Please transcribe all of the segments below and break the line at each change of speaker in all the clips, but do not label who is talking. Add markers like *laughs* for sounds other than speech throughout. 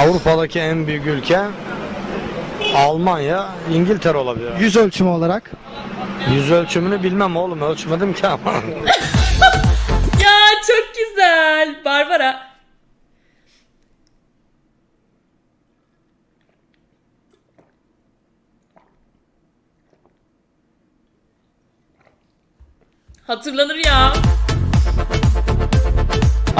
Avrupa'daki en büyük ülke Almanya, İngiltere olabilir.
Yüz ölçümü olarak.
Yüz ölçümünü bilmem oğlum ölçmedim ki ama. *laughs*
Ya çok güzel. Barbara. Hatırlanır ya.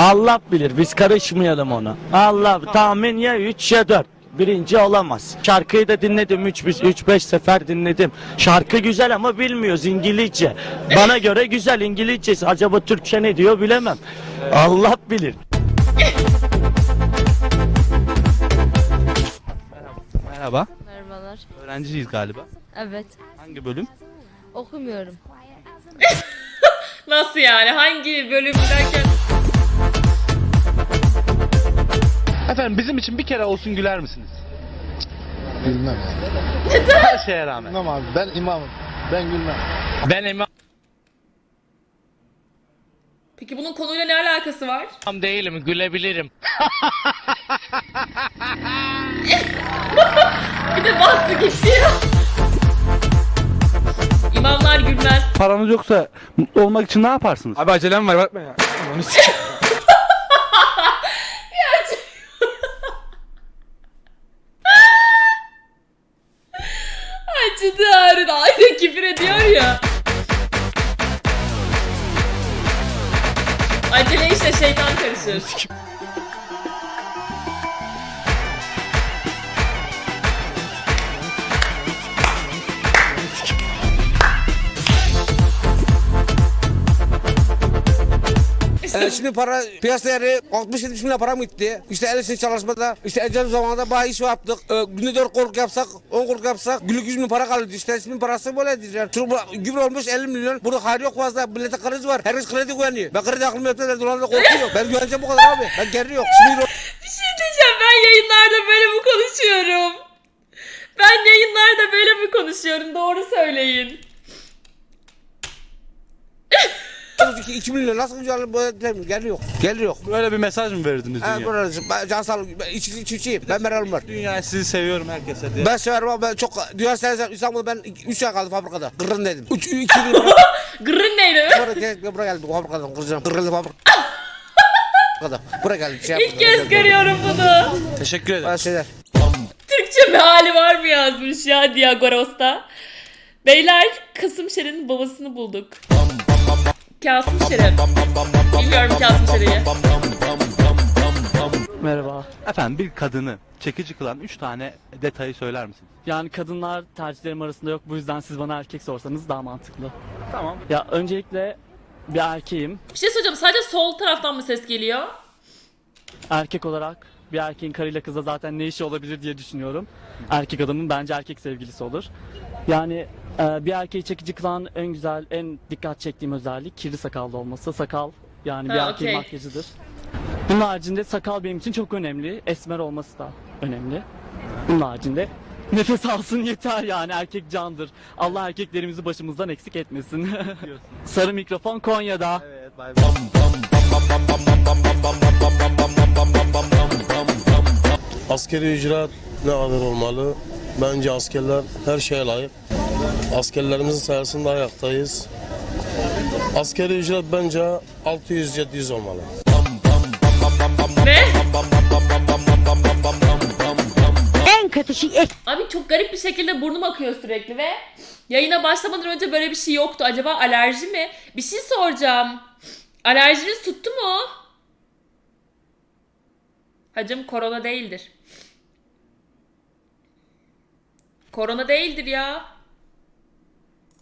Allah bilir biz karışmayalım ona. Allah tahmin ya 3 ya 4. Birinci olamaz. Şarkıyı da dinledim 3 3 5 sefer dinledim. Şarkı güzel ama bilmiyoruz İngilizce. Bana göre güzel İngilizcesi. Acaba Türkçe ne diyor bilemem. Allah bilir.
Merhaba.
Merhabalar.
Öğrenciyiz galiba.
Evet.
Hangi bölüm?
Okumuyorum. *laughs*
Nasıl yani? Hangi bölüm derken?
Efendim bizim için bir kere olsun güler misiniz?
Bilmem ya.
Her şeye rağmen.
Bilmem abi ben imamım. Ben gülmem.
Ben imam
Peki bunun konuyla ne alakası var?
değilim, gülebilirim. *laughs*
Bir de bastı gitti ya. İmamlar gülmez.
Paranız yoksa mutlu olmak için ne yaparsınız?
Abi acelem var bakma ya. Onu *laughs*
Acıdı ağrın. Aynı *laughs* küfür ediyor ya. Acele işte şeytan karışır.
Ee, şimdi para piyasa değeri 60-70 milyon para mı gitti? İşte el işi çalışmada, işte ecel zamanında bayağı iş yaptık. Ee, günde 4 korku yapsak, 10 korku yapsak günlük 100 bin para kalıyordu. İşte şimdi parası böyle diyeceğim. Çünkü gübre olmuş 50 milyon. Burada hayır yok fazla. Millete kriz var. Herkes kredi güveniyor. Ben kredi aklımı yaptım. Dolarla korkuyor. Ben güveneceğim bu kadar abi. Ben geri yok. Şimdi
Bir şey diyeceğim. Ben yayınlarda böyle mi konuşuyorum? Ben yayınlarda böyle mi konuşuyorum? Doğru söyleyin.
2, 2 milyon nasıl güzel böyle geri yok. Yok.
Böyle bir mesaj mı verdiniz dünya?
burası, ben can sağlık, ben içi, içi, içi, ben meralım var.
Dünya sizi seviyorum herkese diye.
Ben severim ama ben çok, dünya seversen İstanbul'da ben 3 ay kaldım fabrikada. Kırın dedim. 3 2 yıl *laughs*
Gırın neydi?
Buraya, buraya geldim fabrikadan kıracağım. Kırıldı fabrika. Fabrikada. Buraya geldim. Şey
İlk kez görüyorum bunu.
Teşekkür ederim.
Bazı şeyler.
Türkçe meali var mı yazmış ya Diagoros'ta. Beyler Kasım Şeren'in babasını bulduk. Kasım Şeren. Bilmiyorum Kasım Şeren'i.
Merhaba.
Efendim bir kadını çekici kılan 3 tane detayı söyler misiniz?
Yani kadınlar tercihlerim arasında yok. Bu yüzden siz bana erkek sorsanız daha mantıklı.
Tamam.
Ya öncelikle bir erkeğim.
Bir şey söyleyeceğim sadece sol taraftan mı ses geliyor?
Erkek olarak bir erkeğin karıyla kıza zaten ne işi olabilir diye düşünüyorum. Erkek adamın bence erkek sevgilisi olur. Yani bir erkeği çekici kılan en güzel, en dikkat çektiğim özellik kirli sakallı olması. Sakal yani bir
Ha,
erkeğin
okey.
makyajıdır. Bunun haricinde sakal benim için çok önemli. Esmer olması da önemli. Bunun haricinde nefes *laughs* alsın yeter yani erkek candır. Allah erkeklerimizi başımızdan eksik etmesin. *laughs* Sarı mikrofon Konya'da.
Evet bay bay.
Askeri ücret ne kadar olmalı? Bence askerler her şeye layık. Askerlerimizin sayesinde ayaktayız. Askeri ücret bence 600-700 olmalı.
Ne?
En kötü şey
Abi çok garip bir şekilde burnum akıyor sürekli ve yayına başlamadan önce böyle bir şey yoktu. Acaba alerji mi? Bir şey soracağım. Alerjiniz tuttu mu? Hacım korona değildir. Korona değildir ya.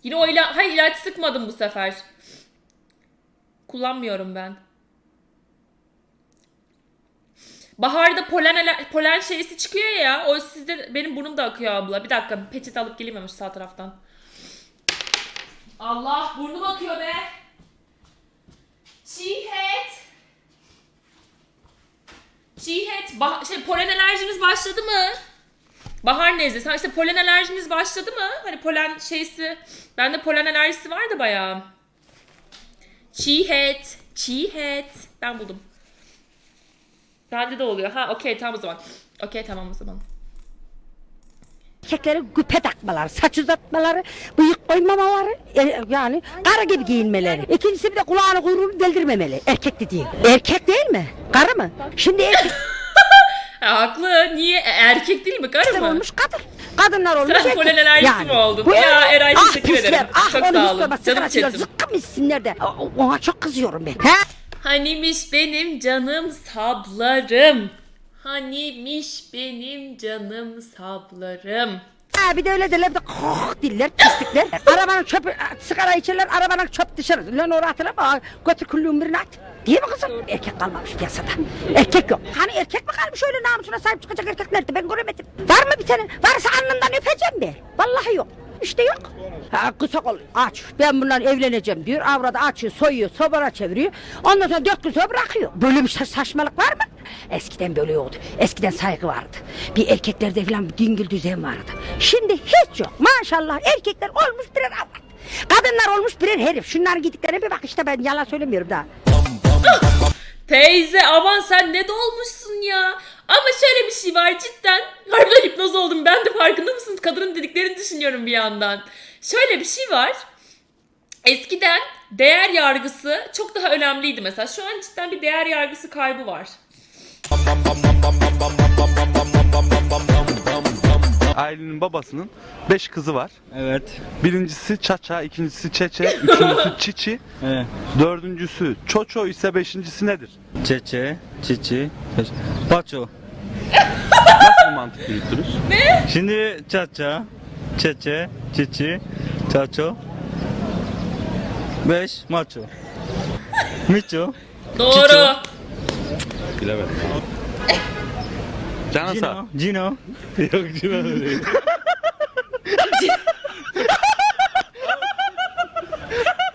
Yine o ila Hayır ilaç sıkmadım bu sefer. Kullanmıyorum ben. Baharda polen polen şeysi çıkıyor ya. O sizde benim burnum da akıyor abla. Bir dakika peçete alıp geleyim sağ taraftan. Allah burnum akıyor be. Çiğhet. Çiğhet. Bah şey polen alerjiniz başladı mı? Bahar nezlesi. Ha işte polen alerjiniz başladı mı? Hani polen şeysi. Bende polen alerjisi vardı bayağı. Çiğhet. Çiğhet. Ben buldum. Bende de oluyor. Ha okey tamam o zaman. Okey tamam o zaman.
Erkeklerin güpe takmaları, saç uzatmaları, bıyık koymamaları, e, yani karı gibi giyinmeleri. İkincisi bir de kulağını kuyruğunu deldirmemeli. Erkek dediğin. Erkek değil mi? Karı mı? Şimdi erkek
haklı. Niye? E, Erkek değil mi? Karı mı?
olmuş kadın. Kadınlar olmuş
Sen
erkek.
polen alerjisi mi oldun?
Bu
Ya Eray,
ah,
teşekkür
pisler,
ederim.
Ah,
Çok sağ olun. Canım chatim.
Zıkkım içsinler de. Ona çok kızıyorum ben. He?
Hanimiş benim canım sablarım. Hanimiş benim canım sablarım.
Ha, bir de öyle derler de koh diller pislikler. arabanın çöpü sigara içerler arabanın çöp dışarı. Lan oraya atılama götür küllüğün birine at. Değil mi kızım? Erkek kalmamış piyasada. Erkek yok. Hani erkek mi kalmış öyle namusuna sahip çıkacak erkek nerede ben göremedim. Var mı bir tane? Varsa alnından öpeceğim de. Vallahi yok. İşte yok. Ha, kısa kol aç. Ben bundan evleneceğim diyor. Avradı açıyor, soyuyor, sobara çeviriyor. Ondan sonra dört gün sonra bırakıyor. Böyle bir sa- saçmalık var mı? Eskiden böyle yoktu. Eskiden saygı vardı. Bir erkeklerde falan bir dingil düzen vardı. Şimdi hiç yok. Maşallah erkekler olmuş birer avrat. Kadınlar olmuş birer herif. Şunların gidiklerine bir bak işte ben yalan söylemiyorum daha.
Teyze aman sen ne dolmuşsun ya. Ama şöyle bir şey var cidden. Harbiden hipnoz oldum. Ben de farkında mısınız? Kadının dediklerini düşünüyorum bir yandan. Şöyle bir şey var. Eskiden değer yargısı çok daha önemliydi mesela. Şu an cidden bir değer yargısı kaybı var.
Ailenin babasının 5 kızı var.
Evet.
Birincisi Çaça, ikincisi Çeçe, üçüncüsü *laughs* Çiçi,
Evet.
dördüncüsü Çoço ise beşincisi nedir?
Çeçe, çiçi, paço.
Nasıl mantık yürütürüz? *laughs*
Şimdi çaça, çeçe, çiçi, çaço. Beş, maço. *laughs* Miço.
Doğru.
Bilemedim. Canın sağ.
Cino. Cino. *laughs* Yok Cino değil. *laughs*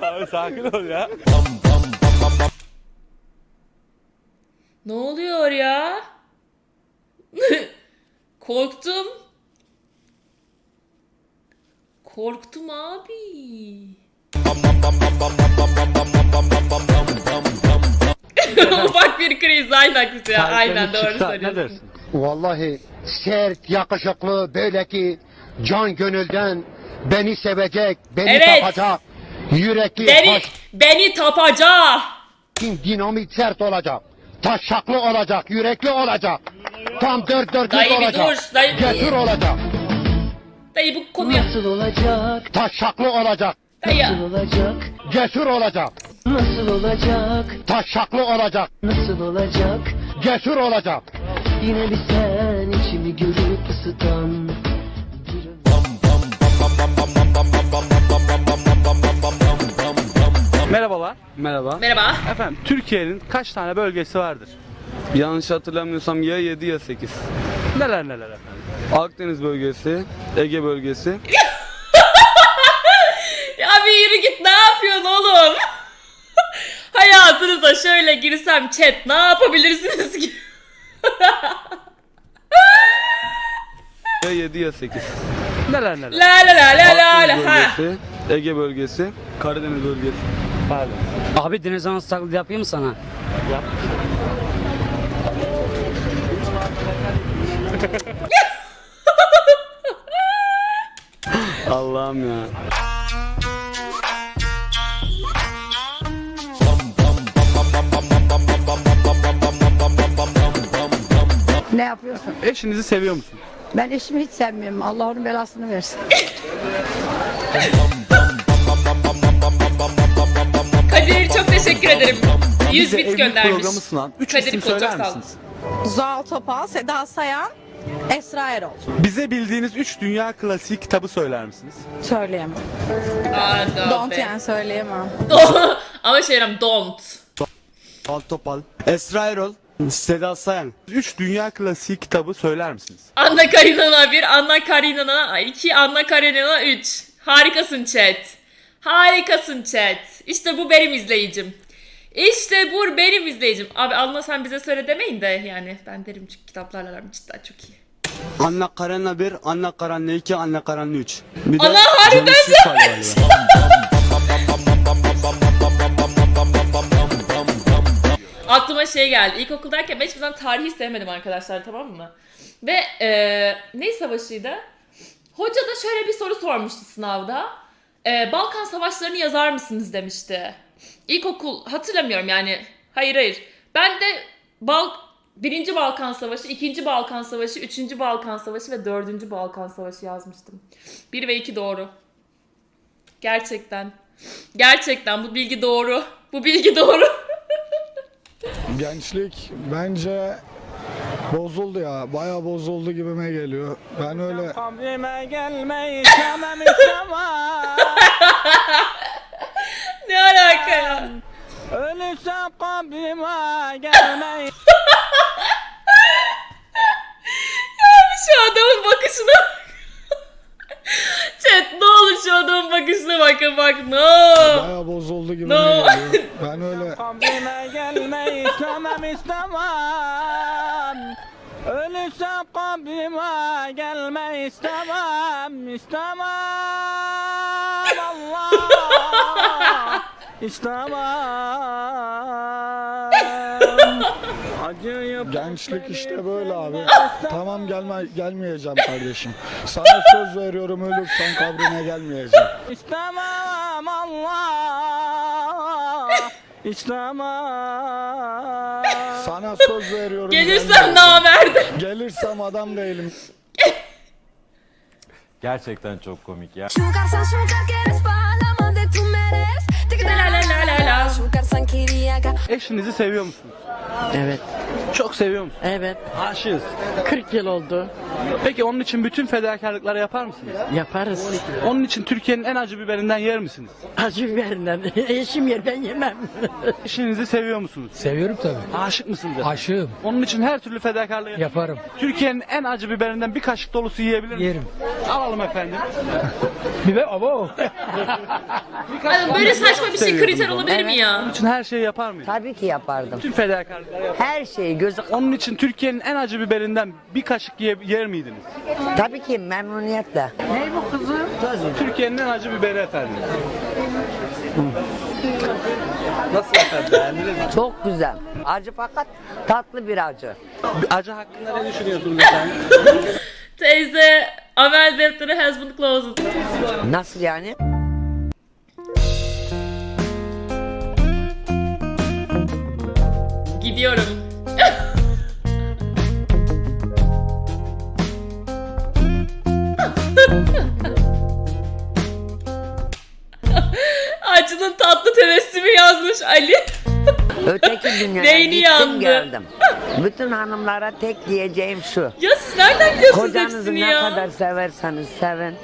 Abi sakin ol ya.
Ne oluyor ya? *laughs* Korktum. Korktum abi. Ufak bir kriz aynen ya. Aynen doğru söylüyorsun.
Vallahi sert, yakışıklı, böyle ki can gönülden beni sevecek, beni
Evet.
tapacak. Yürekli,
Beni, beni tapacak.
dinamit sert olacak. Taşaklı olacak, yürekli olacak. Tam dört dörtlük
Dayı
olacak.
dur. Dayı,
Cesur olacak.
dayı bu konuya.
Nasıl olacak?
Taşaklı olacak.
Dayı.
Nasıl olacak?
Cesur olacak.
Nasıl olacak?
Taşaklı olacak.
Nasıl olacak?
Cesur olacak.
Yine bir sen içimi görüp ısıtan
Merhabalar.
Merhaba.
Merhaba.
Efendim Türkiye'nin kaç tane bölgesi vardır?
Yanlış hatırlamıyorsam ya 7 ya 8.
Neler neler efendim?
Akdeniz bölgesi, Ege bölgesi. *laughs*
Ya bir yürü git ne yapıyorsun oğlum? *laughs* Hayatınıza şöyle girsem chat ne yapabilirsiniz ki?
Ya 7 ya 8.
Neler neler?
La la la la la la ha.
bölgesi, Ege bölgesi, Karadeniz bölgesi.
Pardon.
Abi deniz anası taklidi yapayım mı sana? *laughs*
Allah'ım ya.
Ne yapıyorsun?
Eşinizi seviyor musun?
Ben eşimi hiç sevmiyorum. Allah onun belasını versin.
Kadir çok teşekkür ederim. 100
Bize
bit
evlilik
göndermiş.
programı sunan 3
Kadir
isim söyler misiniz?
Zuhal Topal, Seda Sayan, Esra Erol.
Bize bildiğiniz 3 dünya klasiği kitabı söyler misiniz?
Söyleyemem.
Aa,
Don't
be.
yani söyleyemem. *laughs*
Ama şey yapayım, don't.
Al topal. Esra Erol. Seda Sayan.
3 dünya klasiği kitabı söyler misiniz?
Anna Karinina 1, Anna Karinina 2, Anna Karenina 3. Harikasın chat. Harikasın chat. İşte bu benim izleyicim. İşte bu benim izleyicim. Abi Anna sen bize söyle demeyin de yani. Ben derim çünkü kitaplarla aram cidden çok iyi.
Anna Karenina 1, Anna Karenina 2, Anna Karenina 3. Bir
Ana harbiden
galiba. *laughs* *laughs*
Aklıma şey geldi. İlkokuldayken ben hiçbir zaman tarihi sevmedim arkadaşlar tamam mı? Ve e, ne savaşıydı? Hoca da şöyle bir soru sormuştu sınavda. E, Balkan savaşlarını yazar mısınız demişti. İlkokul hatırlamıyorum yani. Hayır hayır. Ben de Bal Birinci Balkan Savaşı, ikinci Balkan Savaşı, üçüncü Balkan Savaşı ve dördüncü Balkan Savaşı yazmıştım. Bir ve iki doğru. Gerçekten. Gerçekten bu bilgi doğru. Bu bilgi doğru.
Gençlik bence bozuldu ya. Bayağı bozuldu gibime geliyor. Ben öyle
Kabrime gelmeyi istemem istemem. *laughs*
ne alaka ya?
Ölürsem kabrime gelmeyi *laughs*
Abi şu adamın bakışına Chat ne olur şu adamın bakışına bakın bak no.
bayağı bozuldu gibime
No.
Ben öyle
Kabrime. Ölürsem kabrime gelmeyi istemem istemem Allah *laughs* istemem.
Gençlik işte böyle abi. Tamam gelme gelmeyeceğim kardeşim. Sana *laughs* söz veriyorum ölürsen kabrine gelmeyeceğim.
İstemem Allah İstemem
Sana söz veriyorum.
Gelirsem namerdim.
Gelirsem adam değilim.
Gerçekten çok komik ya.
Eşinizi seviyor musunuz?
Evet.
Çok seviyor musunuz?
Evet.
Aşığız.
40 yıl oldu.
Peki onun için bütün fedakarlıkları yapar mısınız?
Yaparız.
Onun için Türkiye'nin en acı biberinden yer misiniz?
Acı biberinden. *laughs* Eşim yer ben yemem. *laughs*
Eşinizi seviyor musunuz?
Seviyorum tabii.
Aşık mısınız?
Aşığım.
Onun için her türlü fedakarlığı yapar.
Yaparım.
Türkiye'nin en acı biberinden bir kaşık dolusu yiyebilir misiniz?
Yerim.
Alalım efendim. *laughs*
Biber abo.
Ay, böyle saçma bir şey kriter olabilir mi ya?
Onun için her şeyi yapar mıyız?
Tabii ki yapardım.
Bütün fedakarlıkları yapar.
Her şeyi gözü...
Onun için Türkiye'nin en acı biberinden bir kaşık ye- yer miydiniz?
Tabii ki memnuniyetle. Ne bu kızım?
Türkiye'nin en acı biberi efendim. Nasıl efendim beğendiniz mi?
Çok güzel. Acı fakat tatlı bir acı.
Acı hakkında ne düşünüyorsunuz efendim? *laughs*
Teyze amel defteri has been closed.
Nasıl yani?
Gidiyorum. Acının tatlı tebessümü yazmış Ali.
Öteki *laughs* dünyaya
Beyni
gittim
yandı.
geldim. Bütün hanımlara tek diyeceğim şu.
Ya siz nereden biliyorsunuz
Kocanızı
hepsini
ne
ya?
kadar severseniz sevin.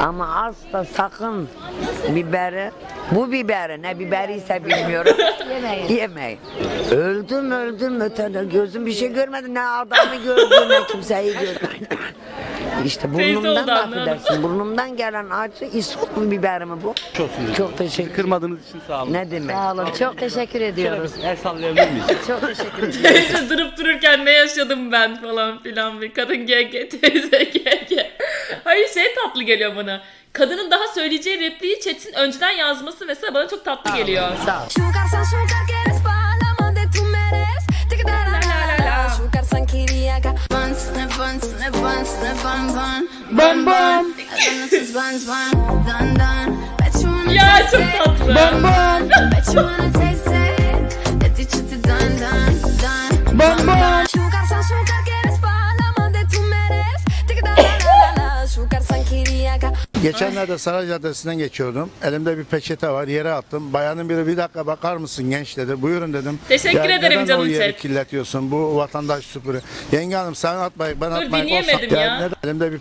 Ama asla sakın biberi, bu biberi ne biberiyse bilmiyorum. *laughs* yemeyin. Yemeyin. Öldüm öldüm ötede gözüm bir şey görmedi. Ne adamı gördüm ne kimseyi gördüm. İşte burnumdan affedersin. Burnumdan gelen acı isot biber mi bu?
Çok.
Çok teşekkür
Kırmadığınız için sağ olun.
Ne demek?
Sağ olun. Çok teşekkür ediyoruz.
El sallayabilir miyiz? *laughs*
Çok teşekkür *laughs* ediyoruz.
Teyze durup dururken ne yaşadım ben falan filan bir kadın GG *laughs* teyze GG. Hayır şey tatlı geliyor bana. Kadının daha söyleyeceği repliği chat'in önceden yazması mesela bana çok tatlı geliyor.
Sağ ol.
sanki
bir yaka Buns ne buns ne buns ne bun bun.
Bun bun.
Hazırlıksız buns bun Dun dun. Bet you wanna taste it. Bun bun. Bet you wanna taste it.
Geçenlerde Saray Caddesi'nden geçiyordum. Elimde bir peçete var. Yere attım. Bayanın biri bir dakika bakar mısın genç dedi. Buyurun dedim.
Teşekkür
"Ya
ederim
neden
canım
o yeri
chat."
kirletiyorsun? Bu vatandaş süpürü. Yenge hanım sen atmayın ben atmayın.
dinleyemedim ya.
neden- Elimde bir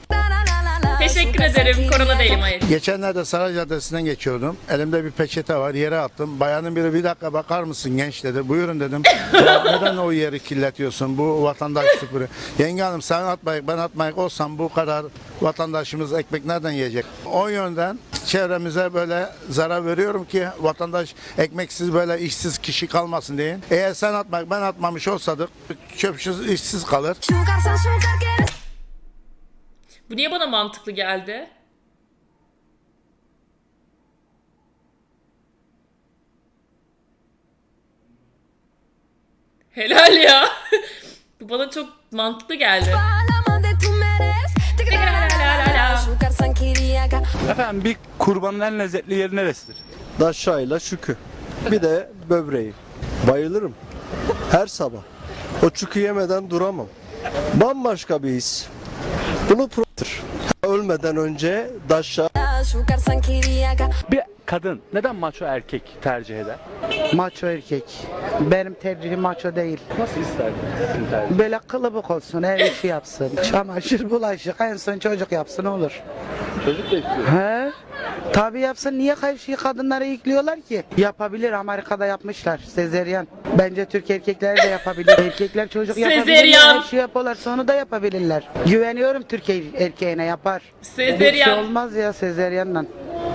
Teşekkür ederim. Korona değilim hayır.
Geçenlerde Saray Caddesi'nden geçiyordum. Elimde bir peçete var. Yere attım. Bayanın biri bir dakika bakar mısın genç dedi. Buyurun dedim. *laughs* "Ya neden o yeri kirletiyorsun? Bu vatandaş süpürü. Yenge hanım sen atmayın ben atmayın olsam bu kadar vatandaşımız ekmek nereden yiyecek? O yönden çevremize böyle zarar veriyorum ki vatandaş ekmeksiz böyle işsiz kişi kalmasın diye. Eğer sen atmak ben atmamış olsadık çöpsüz işsiz kalır.
Bu niye bana mantıklı geldi? Helal ya. *laughs* Bu bana çok mantıklı geldi.
Efendim bir kurbanın en lezzetli yeri neresidir?
Daşayla şükü. Bir de böbreği. Bayılırım. Her sabah. O çükü yemeden duramam. Bambaşka bir his. Bunu pro- Ölmeden önce daşa
Bir kadın neden maço erkek tercih eder?
Maço erkek. Benim tercihim maço değil.
Nasıl isterdin?
Böyle kılıbık olsun, ev işi yapsın. Çamaşır, bulaşık, en son çocuk yapsın olur.
Çocuk da istiyor.
He? Tabii yapsın. Niye şeyi kadınlara yüklüyorlar ki? Yapabilir. Amerika'da yapmışlar. Sezeryan. Bence Türk erkekleri de yapabilir. Erkekler çocuk yapabilirler.
Sezeryan.
Her şey yapıyorlar. Onu da yapabilirler. Güveniyorum Türk er- erkeğine yapar.
Sezeryan.
Bir şey olmaz ya sezeryanla.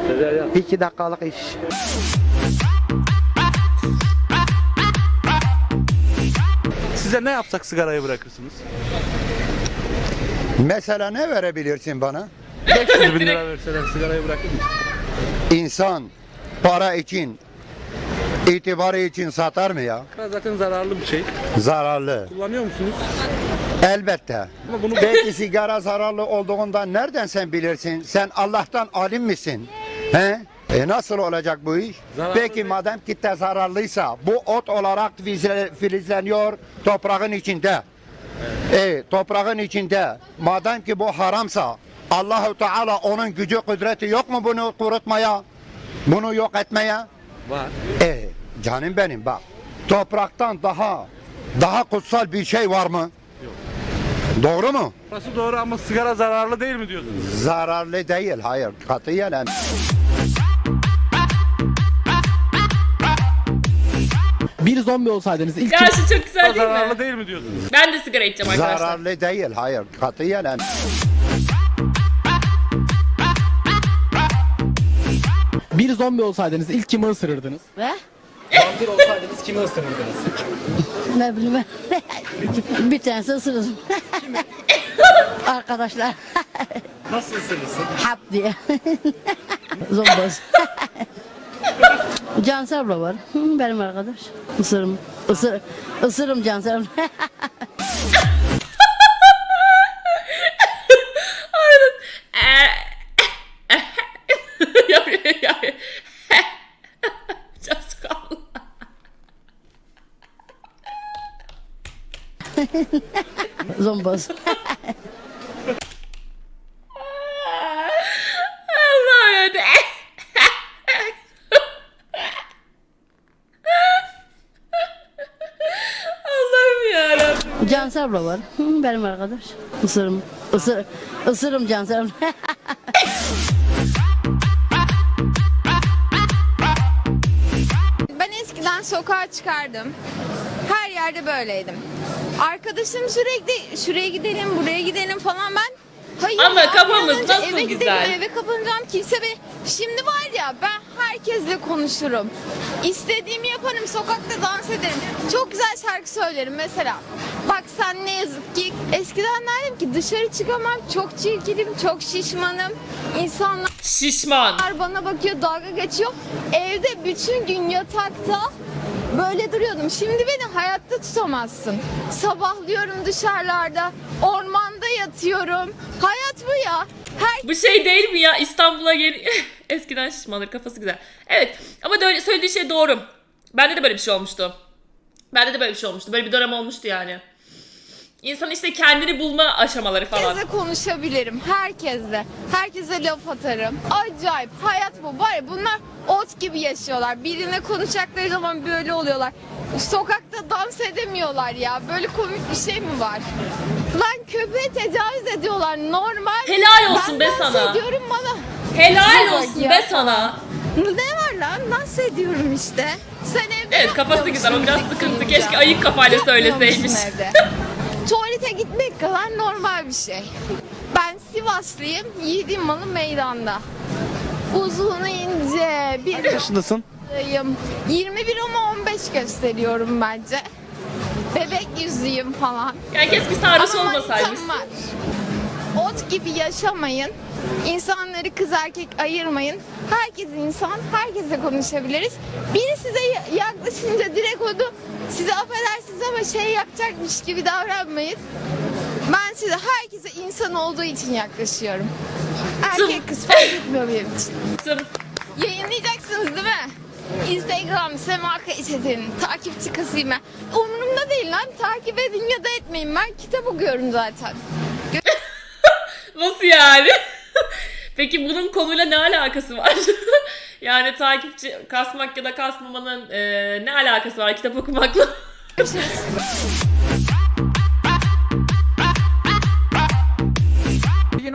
Sezeryan.
İki dakikalık iş.
Size ne yapsak sigarayı bırakırsınız?
Mesela ne verebilirsin bana?
500 bin lira verseler sigarayı bırakır mısın?
İnsan para için, itibarı için satar mı ya?
Zaten zararlı bir şey.
Zararlı.
Kullanıyor musunuz?
Elbette.
Ama bunu
Peki sigara zararlı olduğundan nereden sen bilirsin? Sen Allah'tan alim misin? He? E nasıl olacak bu iş?
Zararlı
Peki madem kitle zararlıysa bu ot olarak filizleniyor toprağın içinde. E toprağın içinde madem ki bu haramsa Allahu Teala onun gücü kudreti yok mu bunu kurutmaya? Bunu yok etmeye?
var.
E canım benim bak. Topraktan daha daha kutsal bir şey var mı? Doğru mu?
Burası doğru ama sigara zararlı değil mi diyorsunuz?
Zararlı değil. Hayır. Katiyen em-
Bir zombi olsaydınız ilk
Ya şu çok güzel değil
zararlı
mi?
değil mi diyorsunuz?
Ben de sigara içeceğim arkadaşlar.
zararlı değil. Hayır. Katiyen em-
bir zombi olsaydınız ilk kimi ısırırdınız?
Ve?
Vampir olsaydınız kimi ısırırdınız?
Ne bileyim ben. *laughs* bir tanesi ısırırım. Arkadaşlar *laughs*
Nasıl ısırırsın?
hap diye. *laughs* Zomboz. Cansel abla var. Benim arkadaş. Isırım. Isır, ısırım Cansel abla.
Aynen. ya, ya, ya. Çok sıkıldım.
Zomboz. *laughs* Cansel abla var. Benim arkadaş. Isırım. Isır, ısırım Cansel abla.
Ben eskiden sokağa çıkardım. Her yerde böyleydim. Arkadaşım sürekli şuraya gidelim, buraya gidelim falan ben Hayır
Ama
ya,
kafamız nasıl
eve
güzel.
Gidelim, eve kapanacağım kimse beni... Şimdi var ya ben herkesle konuşurum. İstediğimi yaparım, sokakta dans ederim. Çok güzel şarkı söylerim mesela. Bak sen ne yazık ki eskiden derdim ki dışarı çıkamam, çok çirkinim, çok şişmanım. İnsanlar
Şişman.
bana bakıyor, dalga geçiyor. Evde bütün gün yatakta böyle duruyordum. Şimdi beni hayatta tutamazsın. Sabahlıyorum dışarılarda, ormanda yatıyorum. Hayat bu ya. Her
Bu şey değil mi ya İstanbul'a geri... *laughs* Eskiden şişmanır kafası güzel. Evet ama söylediği şey doğru. Bende de böyle bir şey olmuştu. Bende de böyle bir şey olmuştu. Böyle bir dönem olmuştu yani. İnsan işte kendini bulma aşamaları falan.
Herkesle konuşabilirim. Herkesle. Herkese laf atarım. Acayip. Hayat bu. Var ya bunlar ot gibi yaşıyorlar. Birine konuşacakları zaman böyle oluyorlar. Sokakta dans edemiyorlar ya. Böyle komik bir şey mi var? Lan köpeğe tecavüz ediyorlar. Normal.
Helal olsun
ben
be sana.
ediyorum bana.
Helal
Bak
olsun
ya.
be sana.
Ne var lan? Dans ediyorum işte. Sen evde
Evet kafası güzel o biraz sıkıntı. Keşke ayık kafayla söyleseymiş. *laughs*
Tuvalete gitmek kadar normal bir şey. Ben Sivaslıyım, yiğidim malı meydanda. Uzun ince bir
Kaç yaşındasın?
Yım. 21 ama 15 gösteriyorum bence. Bebek yüzlüyüm falan.
Yani keşke sarhoş
var. Ot gibi yaşamayın. İnsanları kız erkek ayırmayın. Herkes insan, herkesle konuşabiliriz. Biri size ya- yaklaşınca direkt onu size affedersiniz ama şey yapacakmış gibi davranmayın. Ben size herkese insan olduğu için yaklaşıyorum. Erkek kız fark etmiyor benim için. Yayınlayacaksınız değil mi? Instagram Sema Kayset'in takipçi kasayım ben. Umurumda değil lan. Takip edin ya da etmeyin. Ben kitap okuyorum zaten.
Nasıl yani? *laughs* Peki bunun konuyla ne alakası var? *laughs* yani takipçi kasmak ya da kasmamanın e, ne alakası var kitap okumakla? *laughs*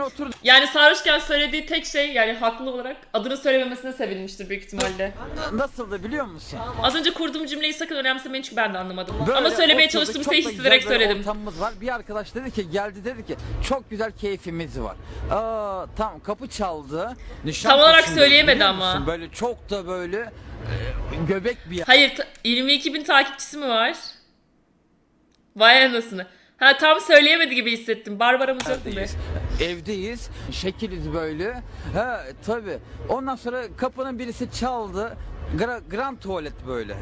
Yine oturduk.
Yani sarhoşken söylediği tek şey yani haklı olarak adını söylememesine sevinmiştir büyük ihtimalle.
Nasıldı biliyor musun?
Az önce kurduğum cümleyi sakın önemsemeyin çünkü ben de anlamadım.
Böyle
Ama söylemeye
oturduk,
çalıştığım
çok
şeyi
da
hissederek
güzel
söyledim.
Ortamımız var. Bir arkadaş dedi ki geldi dedi ki çok güzel keyfimiz var. Aa, tamam kapı çaldı.
Tam olarak
Nişantaşı'ndayız,
söyleyemedi
biliyor
ama.
musun? Böyle çok da böyle e, göbek bir yer.
Hayır ta- 22 bin takipçisi mi var? Vay anasını. Ha tam söyleyemedi gibi hissettim. Barbaramız yok mu be?
Evdeyiz. Şekiliz böyle. Ha tabi. Ondan sonra kapının birisi çaldı. Gra- grand tuvalet böyle.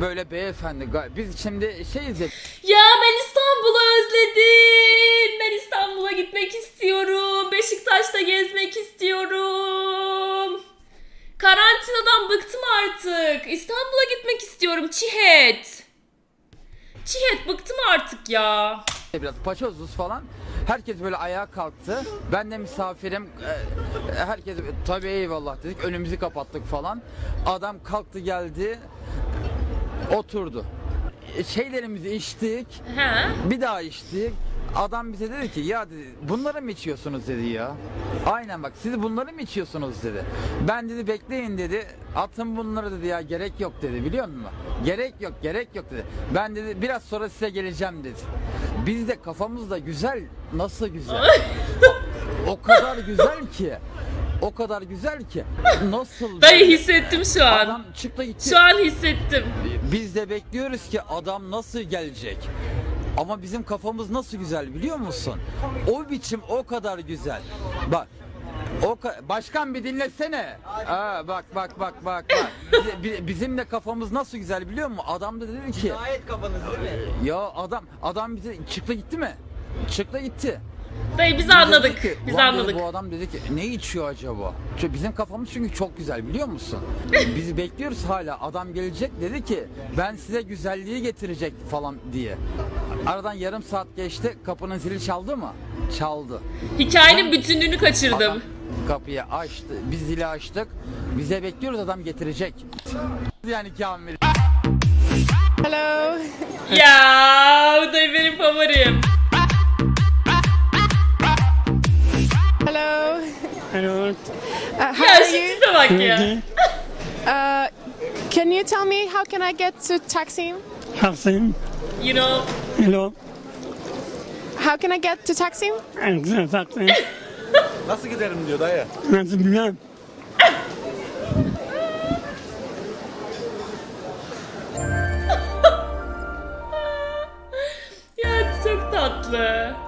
Böyle beyefendi. Biz şimdi şeyiz ya.
Ya ben İstanbul'u özledim. Ben İstanbul'a gitmek istiyorum. Beşiktaş'ta gezmek istiyorum. Karantinadan bıktım artık. İstanbul'a gitmek istiyorum. Çihet. Çihet bıktım artık ya.
biraz paçozuz falan. Herkes böyle ayağa kalktı. Ben de misafirim. Ee, Herkes tabii eyvallah dedik. Önümüzü kapattık falan. Adam kalktı geldi. Oturdu. E, Şeylerimizi içtik.
He.
Bir daha içtik. Adam bize dedi ki ya dedi, bunları mı içiyorsunuz dedi ya. Aynen bak siz bunları mı içiyorsunuz dedi. Ben dedi bekleyin dedi. Atın bunları dedi ya gerek yok dedi biliyor musun? Gerek yok gerek yok dedi. Ben dedi biraz sonra size geleceğim dedi. Biz de kafamızda güzel nasıl güzel. o kadar güzel ki. O kadar güzel ki. Nasıl
Dayı hissettim şu an.
Adam çıktı gitti.
Şu an hissettim.
Biz de bekliyoruz ki adam nasıl gelecek. Ama bizim kafamız nasıl güzel biliyor musun? O biçim o kadar güzel. Bak o ka- başkan bir dinlesene. Aa, bak bak bak bak bak. Bize- bi- bizim de kafamız nasıl güzel biliyor musun? Adam da dedi ki. Cinayet kafanız Ya adam adam bize çıktı gitti mi? Çıktı gitti.
Dayı biz anladık.
ki,
Biz anladık.
bu adam dedi ki ne içiyor acaba? Çünkü bizim kafamız çünkü çok güzel biliyor musun? *laughs* Biz bekliyoruz hala. Adam gelecek dedi ki ben size güzelliği getirecek falan diye. Aradan yarım saat geçti. Kapının zili çaldı mı? Çaldı.
Hikayenin bütünlüğünü kaçırdım.
Adam kapıyı açtı. Biz zili açtık. Bize bekliyoruz adam getirecek. Yani Kamil.
Hello.
Ya bu dayı benim favorim.
Hani
I don't.
Uh, how
yeah,
are you?
Tipe bak ya. *laughs*
Uh, can you tell me how can I get to Taksim?
Taksim.
You know.
You know.
How can I get to Taksim?
Taksim. *laughs*
Nasıl giderim diyor dayı.
Nasıl bilmem. *laughs* ya çok tatlı.